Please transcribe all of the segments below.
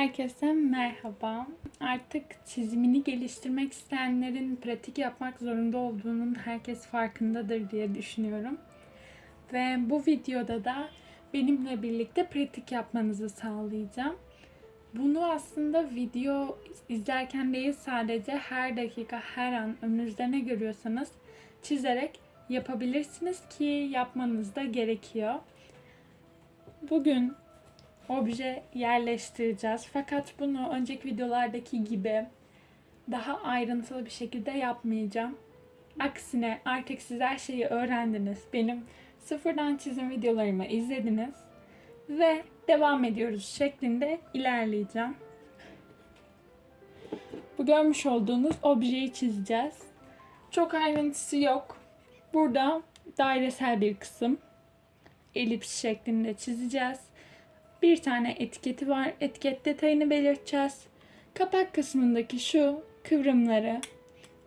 Herkese merhaba. Artık çizimini geliştirmek isteyenlerin pratik yapmak zorunda olduğunun herkes farkındadır diye düşünüyorum. Ve bu videoda da benimle birlikte pratik yapmanızı sağlayacağım. Bunu aslında video izlerken değil sadece her dakika, her an önünüzde ne görüyorsanız çizerek yapabilirsiniz ki yapmanız da gerekiyor. Bugün obje yerleştireceğiz. Fakat bunu önceki videolardaki gibi daha ayrıntılı bir şekilde yapmayacağım. Aksine artık siz her şeyi öğrendiniz. Benim sıfırdan çizim videolarımı izlediniz. Ve devam ediyoruz şeklinde ilerleyeceğim. Bu görmüş olduğunuz objeyi çizeceğiz. Çok ayrıntısı yok. Burada dairesel bir kısım elips şeklinde çizeceğiz. Bir tane etiketi var. Etiket detayını belirteceğiz. Kapak kısmındaki şu kıvrımları,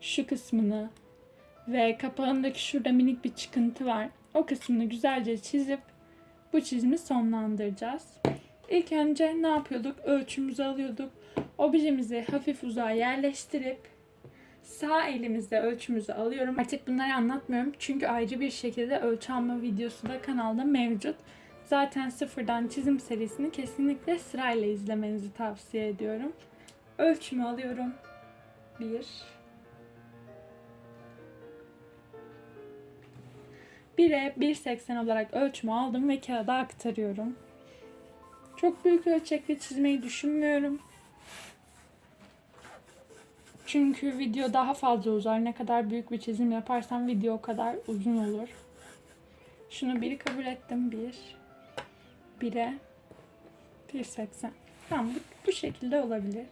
şu kısmını ve kapağındaki şurada minik bir çıkıntı var. O kısmını güzelce çizip bu çizimi sonlandıracağız. İlk önce ne yapıyorduk? Ölçümüzü alıyorduk. Objemizi hafif uzağa yerleştirip sağ elimizde ölçümüzü alıyorum. Artık bunları anlatmıyorum çünkü ayrı bir şekilde ölçü alma videosu da kanalda mevcut. Zaten sıfırdan çizim serisini kesinlikle sırayla izlemenizi tavsiye ediyorum. Ölçümü alıyorum. 1 1'e 1.80 olarak ölçümü aldım ve kağıda aktarıyorum. Çok büyük ölçekli çizmeyi düşünmüyorum. Çünkü video daha fazla uzar. Ne kadar büyük bir çizim yaparsam video o kadar uzun olur. Şunu biri kabul ettim. Bir. 1'e 1.80. Tamam bu, bu şekilde olabilir.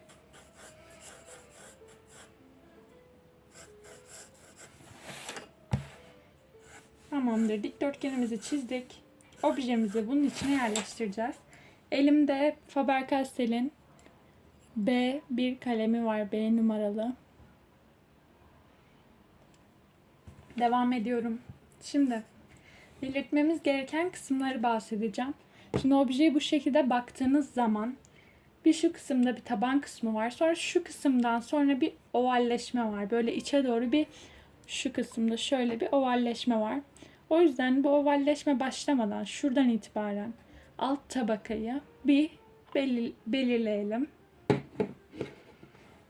Tamamdır. Dikdörtgenimizi çizdik. Objemizi bunun içine yerleştireceğiz. Elimde Faber-Castell'in B1 kalemi var. B numaralı. Devam ediyorum. Şimdi belirtmemiz gereken kısımları bahsedeceğim. Şimdi objeye bu şekilde baktığınız zaman bir şu kısımda bir taban kısmı var. Sonra şu kısımdan sonra bir ovalleşme var. Böyle içe doğru bir şu kısımda şöyle bir ovalleşme var. O yüzden bu ovalleşme başlamadan şuradan itibaren alt tabakayı bir belir belirleyelim.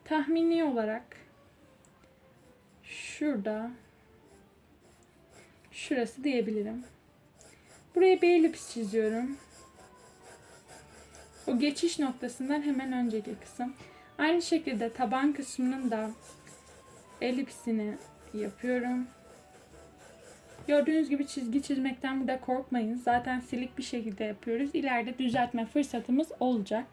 Tahmini olarak şurada şurası diyebilirim. Buraya bir elips çiziyorum. O geçiş noktasından hemen önceki kısım. Aynı şekilde taban kısmının da elipsini yapıyorum. Gördüğünüz gibi çizgi çizmekten burada korkmayın. Zaten silik bir şekilde yapıyoruz. İleride düzeltme fırsatımız olacak.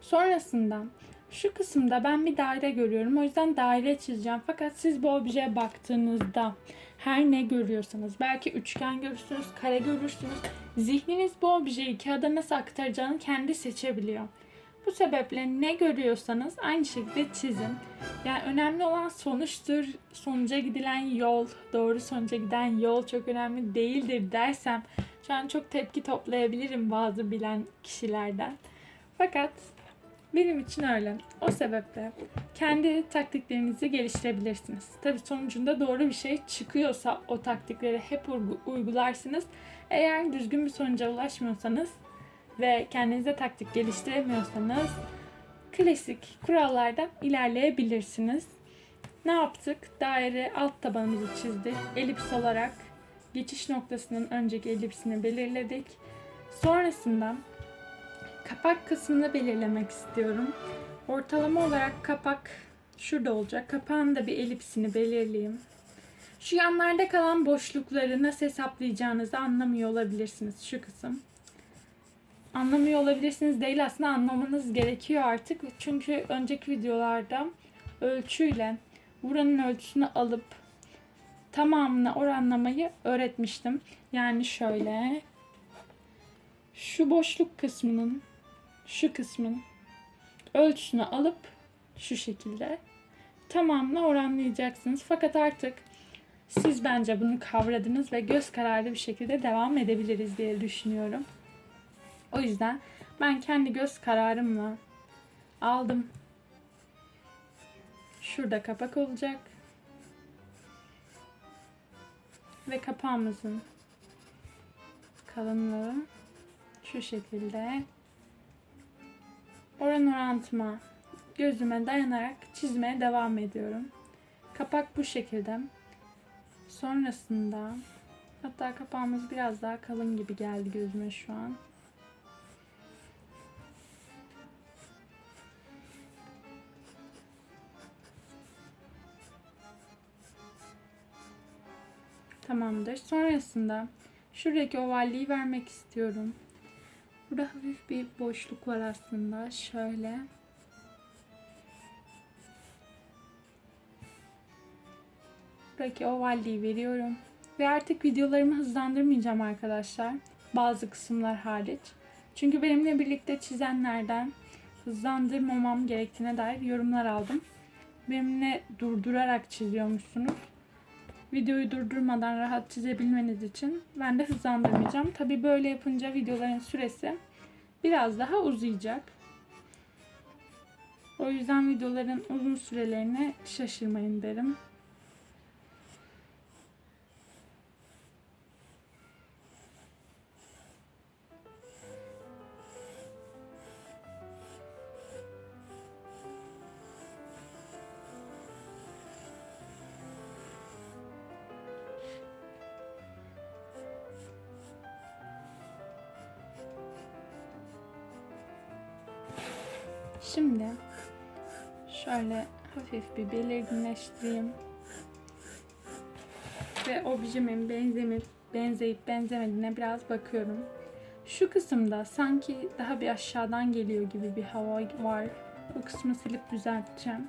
Sonrasında şu kısımda ben bir daire görüyorum. O yüzden daire çizeceğim. Fakat siz bu objeye baktığınızda her ne görüyorsanız belki üçgen görürsünüz, kare görürsünüz. Zihniniz bu objeyi kağıda nasıl aktaracağını kendi seçebiliyor. Bu sebeple ne görüyorsanız aynı şekilde çizin. Yani önemli olan sonuçtur. Sonuca gidilen yol, doğru sonuca giden yol çok önemli değildir dersem şu an çok tepki toplayabilirim bazı bilen kişilerden. Fakat benim için öyle. O sebeple kendi taktiklerinizi geliştirebilirsiniz. Tabi sonucunda doğru bir şey çıkıyorsa o taktikleri hep uygularsınız. Eğer düzgün bir sonuca ulaşmıyorsanız ve kendinize taktik geliştiremiyorsanız klasik kurallardan ilerleyebilirsiniz. Ne yaptık? Daire alt tabanımızı çizdik. Elips olarak geçiş noktasının önceki elipsini belirledik. Sonrasında kapak kısmını belirlemek istiyorum. Ortalama olarak kapak şurada olacak. Kapağın da bir elipsini belirleyeyim. Şu yanlarda kalan boşlukları nasıl hesaplayacağınızı anlamıyor olabilirsiniz şu kısım. Anlamıyor olabilirsiniz değil aslında anlamanız gerekiyor artık. Çünkü önceki videolarda ölçüyle buranın ölçüsünü alıp tamamını oranlamayı öğretmiştim. Yani şöyle şu boşluk kısmının şu kısmın ölçüsünü alıp şu şekilde tamamını oranlayacaksınız. Fakat artık siz bence bunu kavradınız ve göz kararlı bir şekilde devam edebiliriz diye düşünüyorum. O yüzden Ben kendi göz kararımla aldım. Şurada kapak olacak. Ve kapağımızın kalınlığı şu şekilde oran orantıma gözüme dayanarak çizmeye devam ediyorum. Kapak bu şekilde. Sonrasında hatta kapağımız biraz daha kalın gibi geldi gözüme şu an. Tamamdır. Sonrasında şuradaki ovalliği vermek istiyorum. Burada hafif bir boşluk var aslında. Şöyle. Buradaki ovalliği veriyorum. Ve artık videolarımı hızlandırmayacağım arkadaşlar. Bazı kısımlar hariç. Çünkü benimle birlikte çizenlerden hızlandırmamam gerektiğine dair yorumlar aldım. Benimle durdurarak çiziyormuşsunuz. Videoyu durdurmadan rahat çizebilmeniz için ben de hızlandırmayacağım. Tabi böyle yapınca videoların süresi biraz daha uzayacak. O yüzden videoların uzun sürelerine şaşırmayın derim. Şimdi şöyle hafif bir belirginleştireyim. Ve objemin benzemip, benzeyip benzemediğine biraz bakıyorum. Şu kısımda sanki daha bir aşağıdan geliyor gibi bir hava var. Bu kısmı silip düzelteceğim.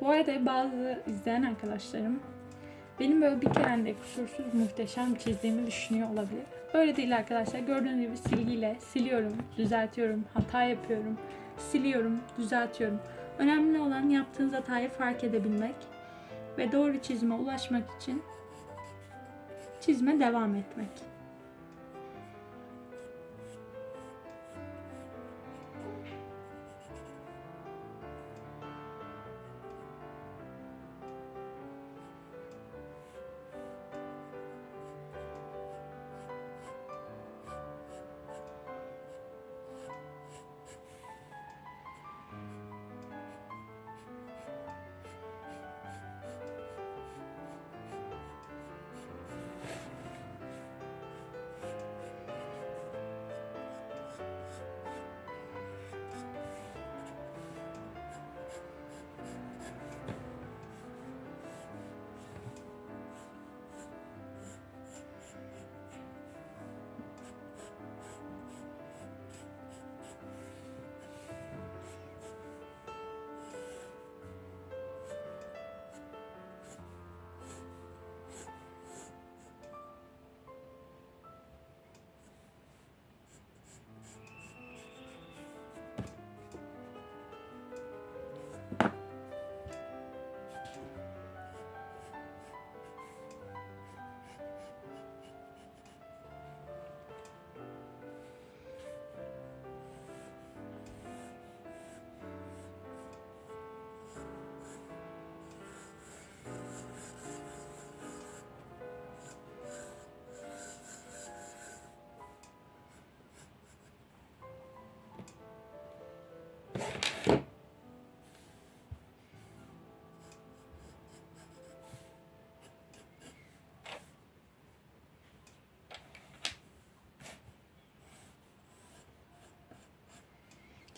Bu arada bazı izleyen arkadaşlarım benim böyle bir kerende kusursuz muhteşem çizdiğimi düşünüyor olabilir. Böyle değil arkadaşlar. Gördüğünüz gibi silgiyle siliyorum, düzeltiyorum, hata yapıyorum siliyorum, düzeltiyorum. Önemli olan yaptığınız hatayı fark edebilmek ve doğru çizime ulaşmak için çizime devam etmek.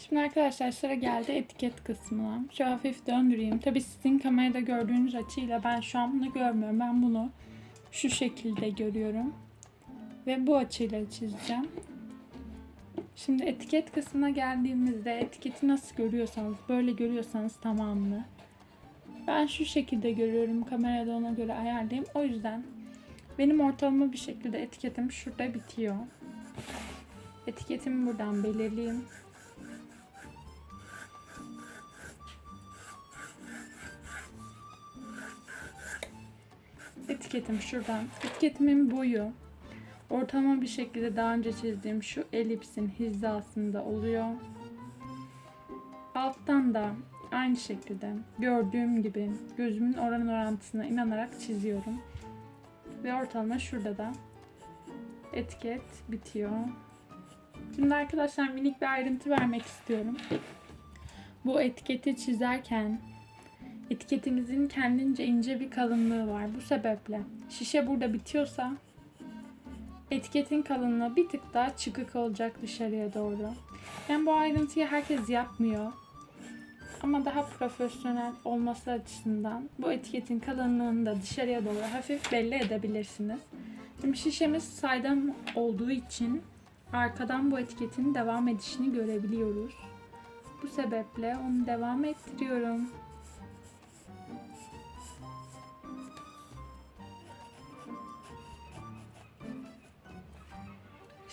Şimdi arkadaşlar sıra geldi etiket kısmına. Şu hafif döndüreyim. Tabi sizin kamerada gördüğünüz açıyla ben şu an bunu görmüyorum. Ben bunu şu şekilde görüyorum. Ve bu açıyla çizeceğim. Şimdi etiket kısmına geldiğimizde etiketi nasıl görüyorsanız, böyle görüyorsanız tamamını. Ben şu şekilde görüyorum. Kamerada ona göre ayarlayayım. O yüzden benim ortalama bir şekilde etiketim şurada bitiyor. Etiketimi buradan belirleyeyim. Etiketim şuradan. Etiketimin boyu ortalama bir şekilde daha önce çizdiğim şu elipsin hizasında oluyor. Alttan da aynı şekilde gördüğüm gibi gözümün oran orantısına inanarak çiziyorum. Ve ortalama şurada da etiket bitiyor. Şimdi arkadaşlar minik bir ayrıntı vermek istiyorum. Bu etiketi çizerken etiketimizin kendince ince bir kalınlığı var. Bu sebeple şişe burada bitiyorsa etiketin kalınlığı bir tık daha çıkık olacak dışarıya doğru. Yani bu ayrıntıyı herkes yapmıyor. Ama daha profesyonel olması açısından bu etiketin kalınlığını da dışarıya doğru hafif belli edebilirsiniz. Şimdi şişemiz saydam olduğu için arkadan bu etiketin devam edişini görebiliyoruz. Bu sebeple onu devam ettiriyorum.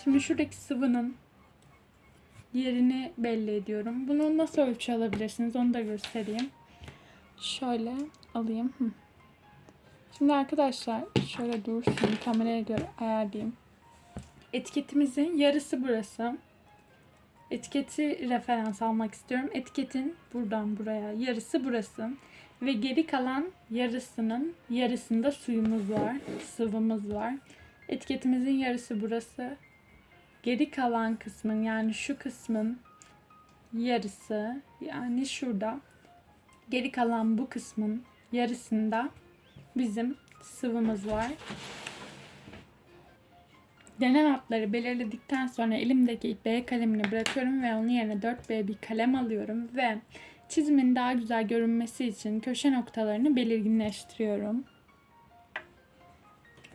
Şimdi şuradaki sıvının yerini belli ediyorum. Bunu nasıl ölçü alabilirsiniz onu da göstereyim. Şöyle alayım. Şimdi arkadaşlar şöyle dursun kameraya göre ayarlayayım. Etiketimizin yarısı burası. Etiketi referans almak istiyorum. Etiketin buradan buraya yarısı burası. Ve geri kalan yarısının yarısında suyumuz var. Sıvımız var. Etiketimizin yarısı burası. Geri kalan kısmın yani şu kısmın yarısı yani şurada geri kalan bu kısmın yarısında bizim sıvımız var. Denen hatları belirledikten sonra elimdeki B kalemini bırakıyorum ve onun yerine 4B bir kalem alıyorum ve çizimin daha güzel görünmesi için köşe noktalarını belirginleştiriyorum.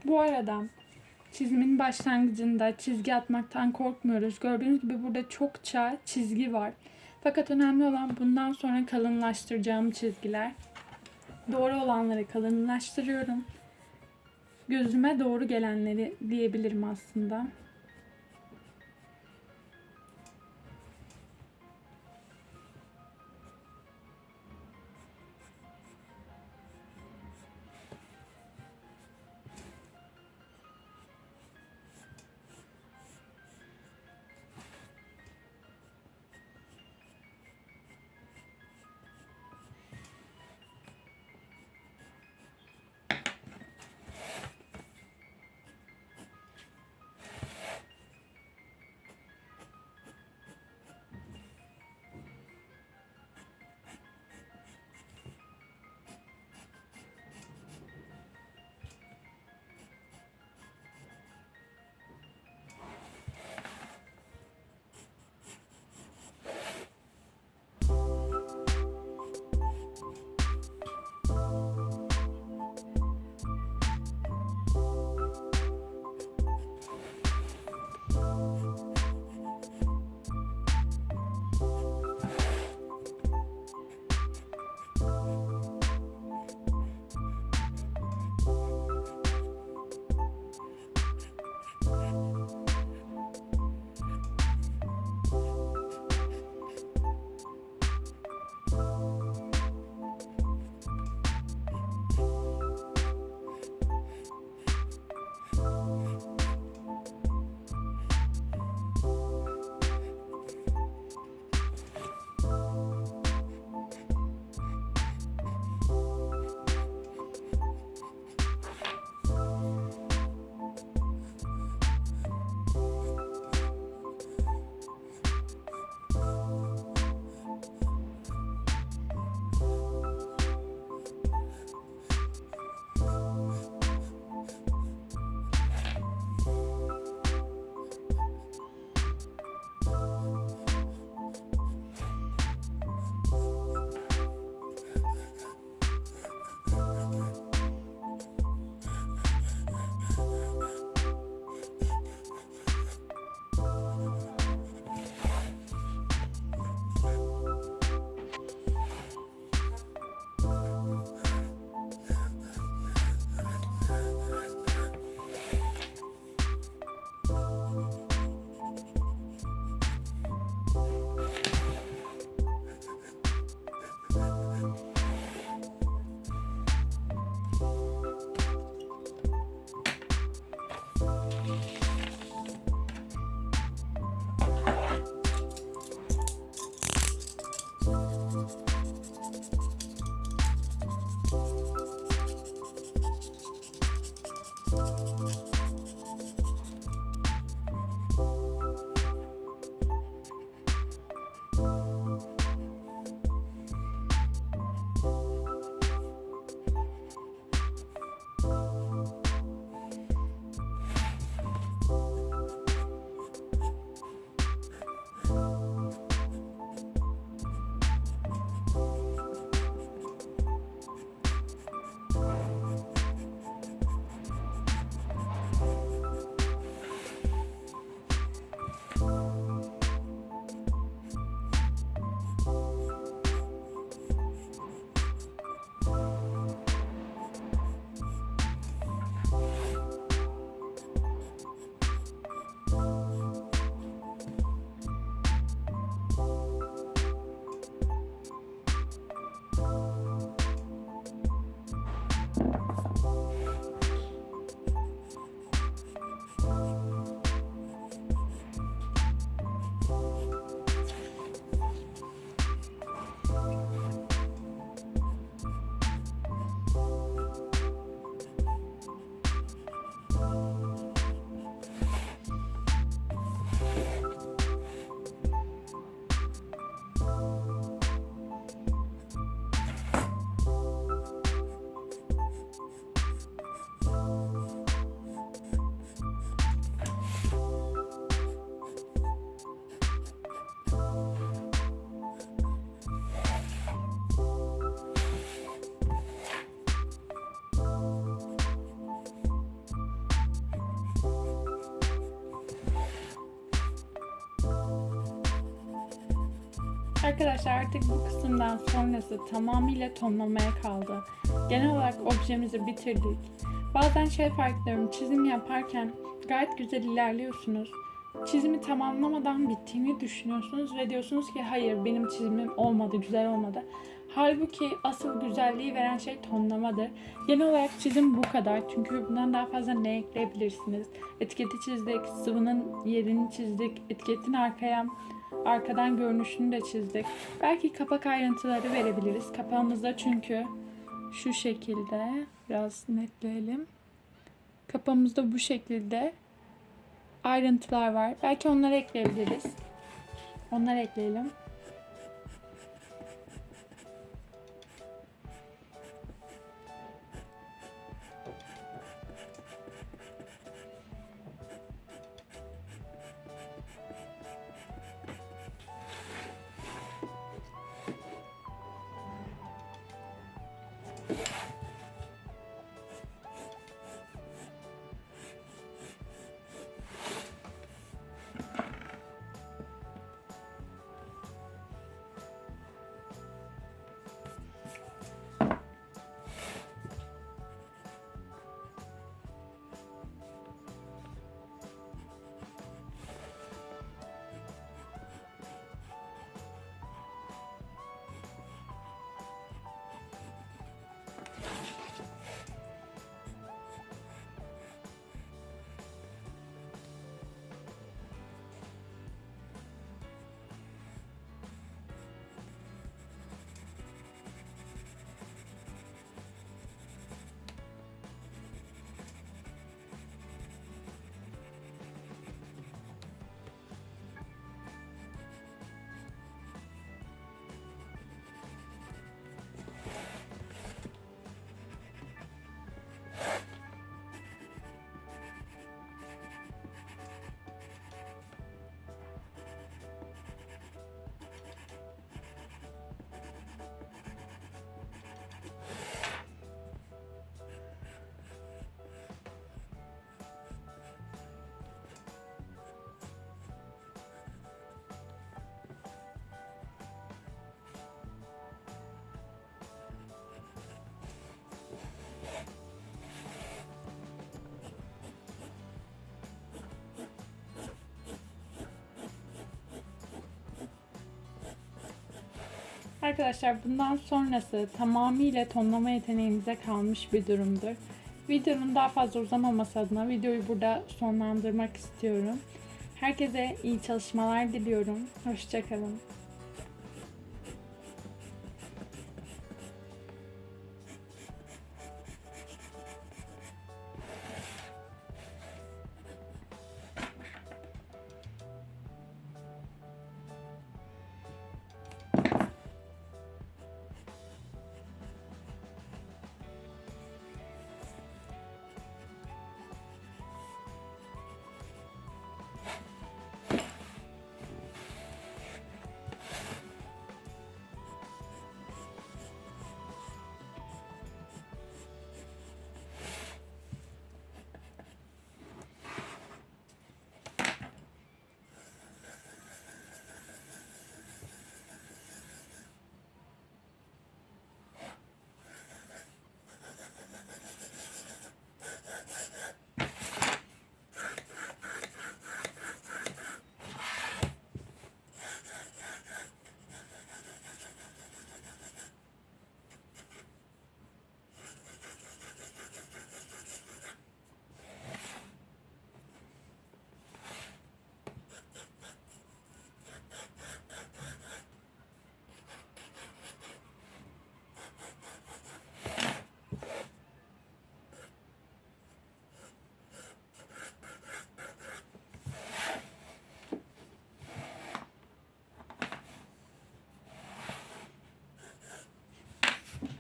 Bu arada çizimin başlangıcında çizgi atmaktan korkmuyoruz. Gördüğünüz gibi burada çokça çizgi var. Fakat önemli olan bundan sonra kalınlaştıracağım çizgiler. Doğru olanları kalınlaştırıyorum. Gözüme doğru gelenleri diyebilirim aslında. Arkadaşlar artık bu kısımdan sonrası tamamıyla tonlamaya kaldı. Genel olarak objemizi bitirdik. Bazen şey fark ediyorum çizim yaparken gayet güzel ilerliyorsunuz. Çizimi tamamlamadan bittiğini düşünüyorsunuz ve diyorsunuz ki hayır benim çizimim olmadı, güzel olmadı. Halbuki asıl güzelliği veren şey tonlamadır. Genel olarak çizim bu kadar. Çünkü bundan daha fazla ne ekleyebilirsiniz? Etiketi çizdik, sıvının yerini çizdik, etiketin arkaya arkadan görünüşünü de çizdik. Belki kapak ayrıntıları verebiliriz. Kapağımızda çünkü şu şekilde biraz netleyelim. Kapağımızda bu şekilde ayrıntılar var. Belki onları ekleyebiliriz. Onları ekleyelim. Arkadaşlar bundan sonrası tamamıyla tonlama yeteneğinize kalmış bir durumdur. Videonun daha fazla uzamaması adına videoyu burada sonlandırmak istiyorum. Herkese iyi çalışmalar diliyorum. Hoşçakalın.